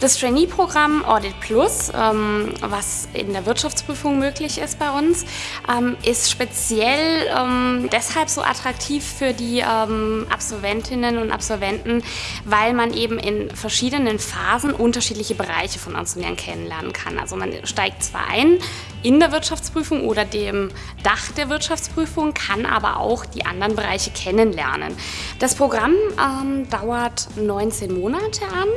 Das Trainee-Programm Audit Plus, ähm, was in der Wirtschaftsprüfung möglich ist bei uns, ähm, ist speziell ähm, deshalb so attraktiv für die ähm, Absolventinnen und Absolventen, weil man eben in verschiedenen Phasen unterschiedliche Bereiche von Lernen kennenlernen kann. Also man steigt zwar ein in der Wirtschaftsprüfung oder dem Dach der Wirtschaftsprüfung, kann aber auch die anderen Bereiche kennenlernen. Das Programm ähm, dauert 19 Monate an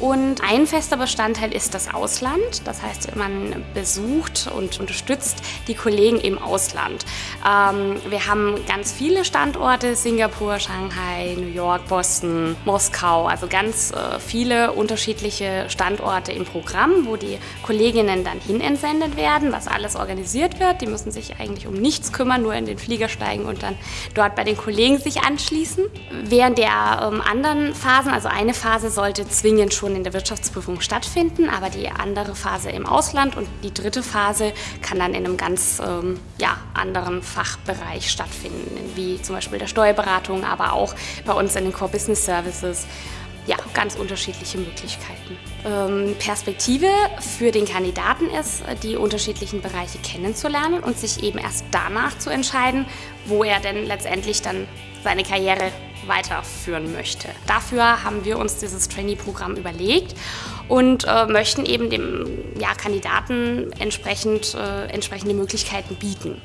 und ein fester Bestandteil ist das Ausland. Das heißt, man besucht und unterstützt die Kollegen im Ausland. Ähm, wir haben ganz viele Standorte, Singapur, Shanghai, New York, Boston, Moskau, also ganz äh, viele unterschiedliche Standorte im Programm, wo die Kolleginnen dann hin entsendet werden, was alles organisiert wird. Die müssen sich eigentlich um nichts kümmern, nur in den Flieger steigen und dann dort bei den Kollegen sich anschließen. Während der ähm, anderen Phasen, also eine Phase sollte zwingend schon in der Wirtschaftsprüfung stattfinden, aber die andere Phase im Ausland und die dritte Phase kann dann in einem ganz ähm, ja, anderen Fachbereich stattfinden, wie zum Beispiel der Steuerberatung, aber auch bei uns in den Core Business Services ja, ganz unterschiedliche Möglichkeiten. Ähm, Perspektive für den Kandidaten ist, die unterschiedlichen Bereiche kennenzulernen und sich eben erst danach zu entscheiden, wo er denn letztendlich dann seine Karriere weiterführen möchte. Dafür haben wir uns dieses Trainee-Programm überlegt und äh, möchten eben dem ja, Kandidaten entsprechend, äh, entsprechende Möglichkeiten bieten.